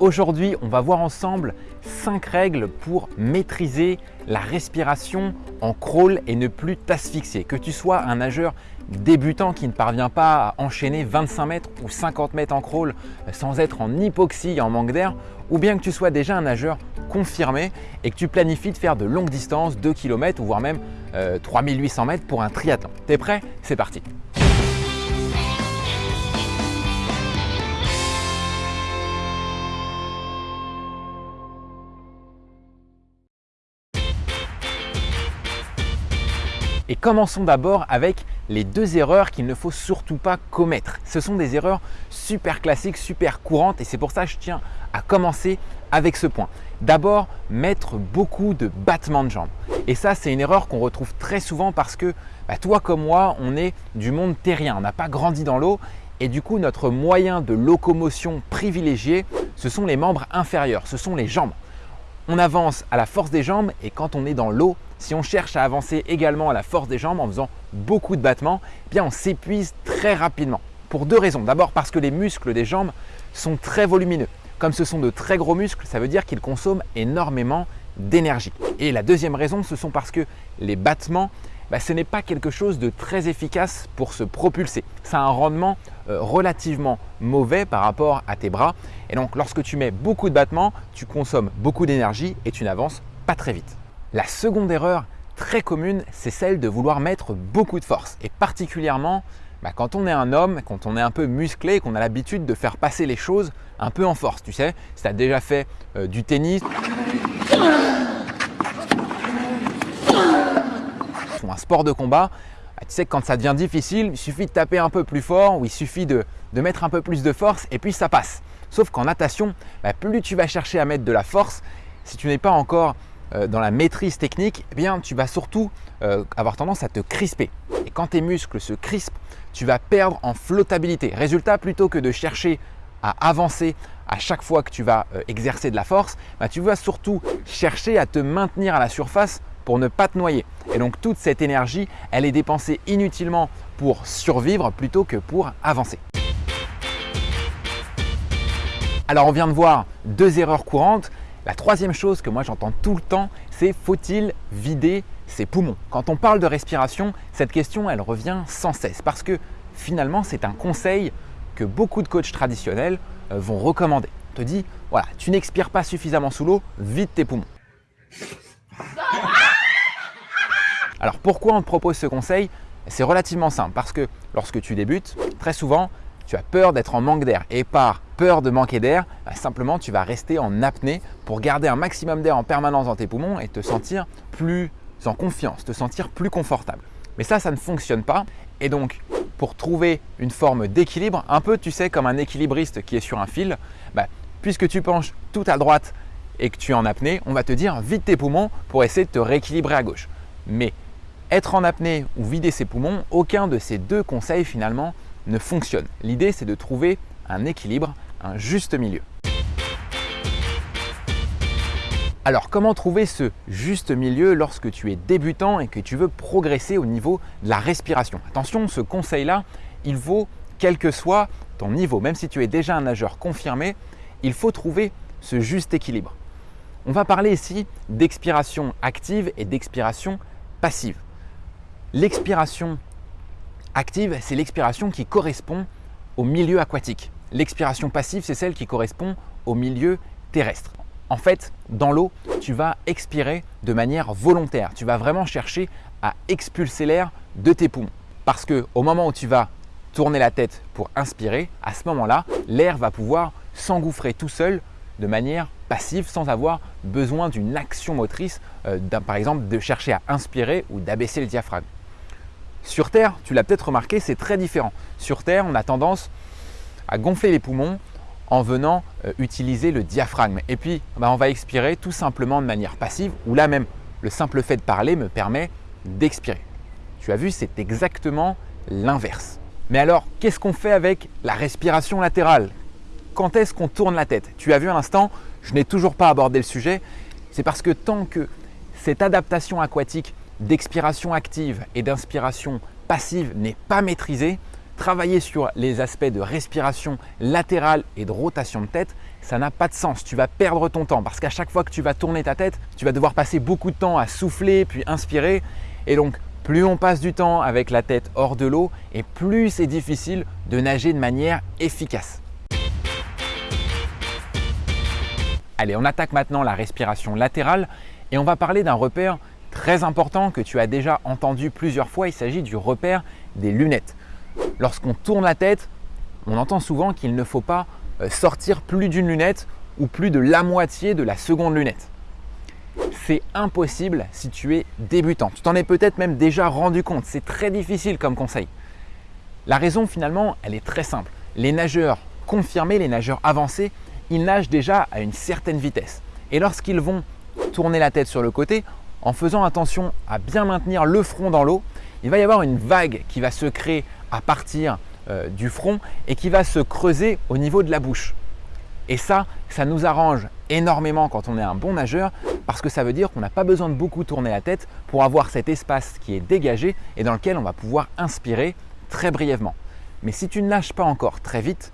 Aujourd'hui, on va voir ensemble 5 règles pour maîtriser la respiration en crawl et ne plus t'asphyxier. Que tu sois un nageur débutant qui ne parvient pas à enchaîner 25 mètres ou 50 mètres en crawl sans être en hypoxie et en manque d'air, ou bien que tu sois déjà un nageur confirmé et que tu planifies de faire de longues distances, 2 km ou voire même 3800 euh, mètres pour un triathlon. T'es prêt? C'est parti Et commençons d'abord avec les deux erreurs qu'il ne faut surtout pas commettre. Ce sont des erreurs super classiques, super courantes et c'est pour ça que je tiens à commencer avec ce point. D'abord, mettre beaucoup de battements de jambes. Et ça, c'est une erreur qu'on retrouve très souvent parce que bah, toi comme moi, on est du monde terrien, on n'a pas grandi dans l'eau et du coup, notre moyen de locomotion privilégié, ce sont les membres inférieurs, ce sont les jambes. On avance à la force des jambes et quand on est dans l'eau, si on cherche à avancer également à la force des jambes en faisant beaucoup de battements, eh bien on s'épuise très rapidement. Pour deux raisons. D'abord parce que les muscles des jambes sont très volumineux. Comme ce sont de très gros muscles, ça veut dire qu'ils consomment énormément d'énergie. Et la deuxième raison, ce sont parce que les battements, bah, ce n'est pas quelque chose de très efficace pour se propulser. Ça a un rendement euh, relativement mauvais par rapport à tes bras. Et donc, lorsque tu mets beaucoup de battements, tu consommes beaucoup d'énergie et tu n'avances pas très vite. La seconde erreur très commune, c'est celle de vouloir mettre beaucoup de force et particulièrement bah, quand on est un homme, quand on est un peu musclé, qu'on a l'habitude de faire passer les choses un peu en force, tu sais, si tu as déjà fait euh, du tennis ou un sport de combat, bah, tu sais que quand ça devient difficile, il suffit de taper un peu plus fort ou il suffit de, mettre un peu plus de force et puis ça passe. Sauf qu'en natation, bah, plus tu vas chercher à mettre de la force, si tu n'es pas encore euh, dans la maîtrise technique, eh bien, tu vas surtout euh, avoir tendance à te crisper. Et quand tes muscles se crispent, tu vas perdre en flottabilité. Résultat, plutôt que de chercher à avancer à chaque fois que tu vas euh, exercer de la force, bah, tu vas surtout chercher à te maintenir à la surface pour ne pas te noyer. Et donc toute cette énergie, elle est dépensée inutilement pour survivre plutôt que pour avancer. Alors on vient de voir deux erreurs courantes. La troisième chose que moi j'entends tout le temps, c'est faut-il vider ses poumons? Quand on parle de respiration, cette question elle revient sans cesse parce que finalement c'est un conseil que beaucoup de coachs traditionnels euh, vont recommander. Te dit, voilà, tu n'expires pas suffisamment sous l'eau, vide tes poumons. Alors pourquoi on te propose ce conseil? C'est relativement simple parce que lorsque tu débutes, très souvent, tu as peur d'être en manque d'air et par peur de manquer d'air, bah, simplement tu vas rester en apnée pour garder un maximum d'air en permanence dans tes poumons et te sentir plus en confiance, te sentir plus confortable. Mais ça, ça ne fonctionne pas et donc pour trouver une forme d'équilibre, un peu tu sais comme un équilibriste qui est sur un fil, bah, puisque tu penches tout à droite et que tu es en apnée, on va te dire vide tes poumons pour essayer de te rééquilibrer à gauche. Mais être en apnée ou vider ses poumons, aucun de ces deux conseils finalement ne fonctionne. L'idée, c'est de trouver un équilibre, un juste milieu. Alors comment trouver ce juste milieu lorsque tu es débutant et que tu veux progresser au niveau de la respiration? Attention, ce conseil-là, il vaut quel que soit ton niveau. Même si tu es déjà un nageur confirmé, il faut trouver ce juste équilibre. On va parler ici d'expiration active et d'expiration passive. L'expiration active, c'est l'expiration qui correspond au milieu aquatique. L'expiration passive, c'est celle qui correspond au milieu terrestre. En fait, dans l'eau, tu vas expirer de manière volontaire. Tu vas vraiment chercher à expulser l'air de tes poumons. Parce qu'au moment où tu vas tourner la tête pour inspirer, à ce moment-là, l'air va pouvoir s'engouffrer tout seul de manière passive sans avoir besoin d'une action motrice, euh, par exemple de chercher à inspirer ou d'abaisser le diaphragme. Sur Terre, tu l'as peut-être remarqué, c'est très différent. Sur Terre, on a tendance à gonfler les poumons en venant euh, utiliser le diaphragme. Et puis, bah, on va expirer tout simplement de manière passive, ou là même, le simple fait de parler me permet d'expirer. Tu as vu, c'est exactement l'inverse. Mais alors, qu'est-ce qu'on fait avec la respiration latérale? Quand est-ce qu'on tourne la tête? Tu as vu à l'instant, je n'ai toujours pas abordé le sujet. C'est parce que tant que cette adaptation aquatique d'expiration active et d'inspiration passive n'est pas maîtrisée, travailler sur les aspects de respiration latérale et de rotation de tête, ça n'a pas de sens. Tu vas perdre ton temps parce qu'à chaque fois que tu vas tourner ta tête, tu vas devoir passer beaucoup de temps à souffler puis inspirer. Et donc, plus on passe du temps avec la tête hors de l'eau et plus c'est difficile de nager de manière efficace. Allez, on attaque maintenant la respiration latérale et on va parler d'un repère très important que tu as déjà entendu plusieurs fois. Il s'agit du repère des lunettes. Lorsqu'on tourne la tête, on entend souvent qu'il ne faut pas euh, sortir plus d'une lunette ou plus de la moitié de la seconde lunette. C'est impossible si tu es débutant. Tu t'en es peut-être même déjà rendu compte. C'est très difficile comme conseil. La raison finalement, elle est très simple. Les nageurs confirmés, les nageurs avancés, ils nagent déjà à une certaine vitesse. Et lorsqu'ils vont tourner la tête sur le côté, en faisant attention à bien maintenir le front dans l'eau, il va y avoir une vague qui va se créer à partir euh, du front et qui va se creuser au niveau de la bouche. Et ça, ça nous arrange énormément quand on est un bon nageur parce que ça veut dire qu'on n'a pas besoin de beaucoup tourner la tête pour avoir cet espace qui est dégagé et dans lequel on va pouvoir inspirer très brièvement. Mais si tu ne nages pas encore très vite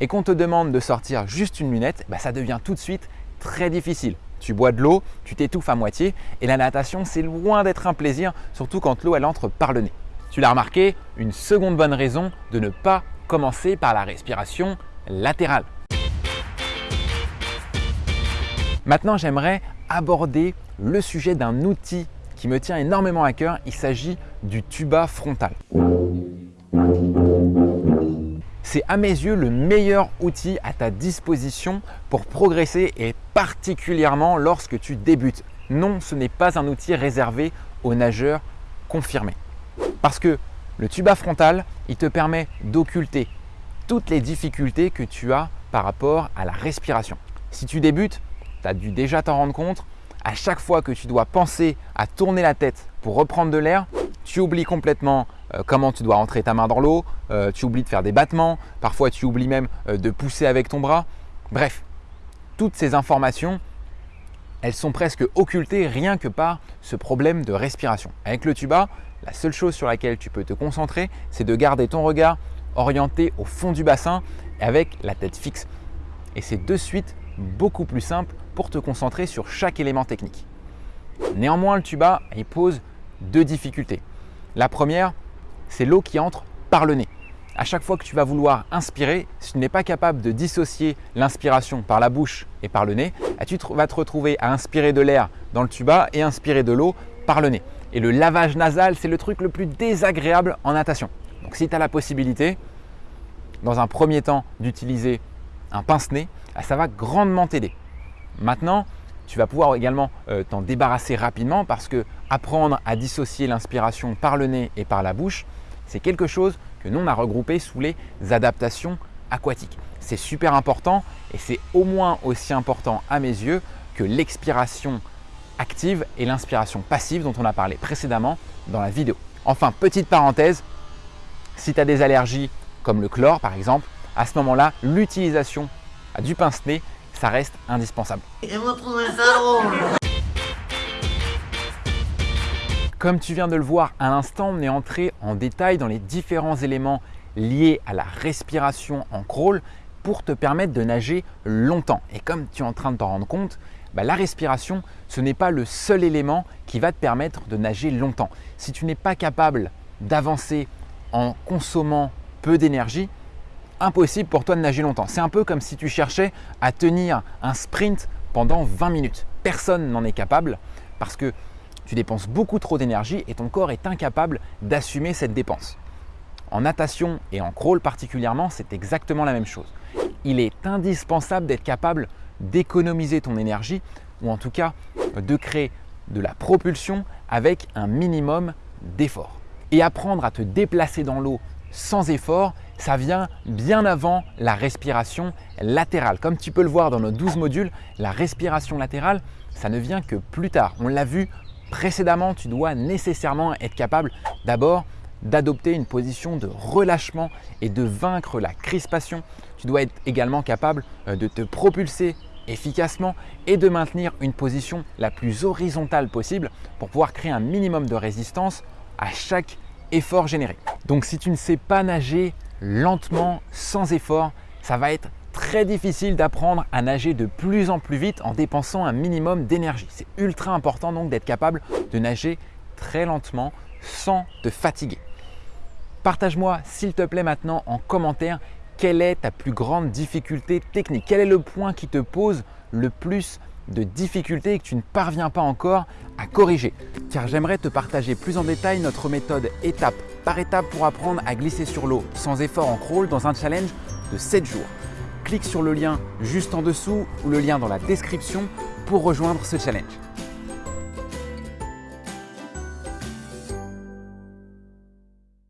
et qu'on te demande de sortir juste une lunette, bah, ça devient tout de suite très difficile. Tu bois de l'eau, tu t'étouffes à moitié et la natation, c'est loin d'être un plaisir, surtout quand l'eau elle entre par le nez. Tu l'as remarqué, une seconde bonne raison de ne pas commencer par la respiration latérale. Maintenant, j'aimerais aborder le sujet d'un outil qui me tient énormément à cœur. Il s'agit du tuba frontal. C'est à mes yeux le meilleur outil à ta disposition pour progresser et particulièrement lorsque tu débutes. Non, ce n'est pas un outil réservé aux nageurs confirmés. Parce que le tuba frontal, il te permet d'occulter toutes les difficultés que tu as par rapport à la respiration. Si tu débutes, tu as dû déjà t'en rendre compte, à chaque fois que tu dois penser à tourner la tête pour reprendre de l'air, tu oublies complètement euh, comment tu dois rentrer ta main dans l'eau, euh, tu oublies de faire des battements, parfois tu oublies même euh, de pousser avec ton bras. Bref, toutes ces informations, elles sont presque occultées rien que par ce problème de respiration. Avec le tuba, la seule chose sur laquelle tu peux te concentrer, c'est de garder ton regard orienté au fond du bassin avec la tête fixe. Et c'est de suite beaucoup plus simple pour te concentrer sur chaque élément technique. Néanmoins, le tuba, il pose deux difficultés. La première, c'est l'eau qui entre par le nez. À chaque fois que tu vas vouloir inspirer, si tu n'es pas capable de dissocier l'inspiration par la bouche et par le nez, eh, tu vas te retrouver à inspirer de l'air dans le tuba et inspirer de l'eau par le nez. Et le lavage nasal, c'est le truc le plus désagréable en natation. Donc si tu as la possibilité, dans un premier temps, d'utiliser un pince-nez, eh, ça va grandement t'aider. Maintenant, tu vas pouvoir également euh, t'en débarrasser rapidement parce que apprendre à dissocier l'inspiration par le nez et par la bouche, c'est quelque chose que nous on a regroupé sous les adaptations aquatiques. C'est super important et c'est au moins aussi important à mes yeux que l'expiration active et l'inspiration passive dont on a parlé précédemment dans la vidéo. Enfin, petite parenthèse, si tu as des allergies comme le chlore par exemple, à ce moment-là, l'utilisation du pince-nez, ça reste indispensable. Comme tu viens de le voir à l'instant, on est entré en détail dans les différents éléments liés à la respiration en crawl pour te permettre de nager longtemps. Et comme tu es en train de t'en rendre compte, bah, la respiration, ce n'est pas le seul élément qui va te permettre de nager longtemps. Si tu n'es pas capable d'avancer en consommant peu d'énergie, impossible pour toi de nager longtemps. C'est un peu comme si tu cherchais à tenir un sprint pendant 20 minutes. Personne n'en est capable parce que tu dépenses beaucoup trop d'énergie et ton corps est incapable d'assumer cette dépense. En natation et en crawl particulièrement, c'est exactement la même chose. Il est indispensable d'être capable d'économiser ton énergie ou en tout cas de créer de la propulsion avec un minimum d'effort. Et apprendre à te déplacer dans l'eau sans effort, ça vient bien avant la respiration latérale. Comme tu peux le voir dans nos 12 modules, la respiration latérale, ça ne vient que plus tard. On l'a vu précédemment, tu dois nécessairement être capable d'abord d'adopter une position de relâchement et de vaincre la crispation. Tu dois être également capable euh, de te propulser efficacement et de maintenir une position la plus horizontale possible pour pouvoir créer un minimum de résistance à chaque effort généré. Donc si tu ne sais pas nager lentement, sans effort, ça va être très difficile d'apprendre à nager de plus en plus vite en dépensant un minimum d'énergie. C'est ultra important donc d'être capable de nager très lentement sans te fatiguer. Partage-moi s'il te plaît maintenant en commentaire quelle est ta plus grande difficulté technique? Quel est le point qui te pose le plus de difficultés et que tu ne parviens pas encore à corriger? Car j'aimerais te partager plus en détail notre méthode étape par étape pour apprendre à glisser sur l'eau sans effort en crawl dans un challenge de 7 jours. Clique sur le lien juste en dessous ou le lien dans la description pour rejoindre ce challenge.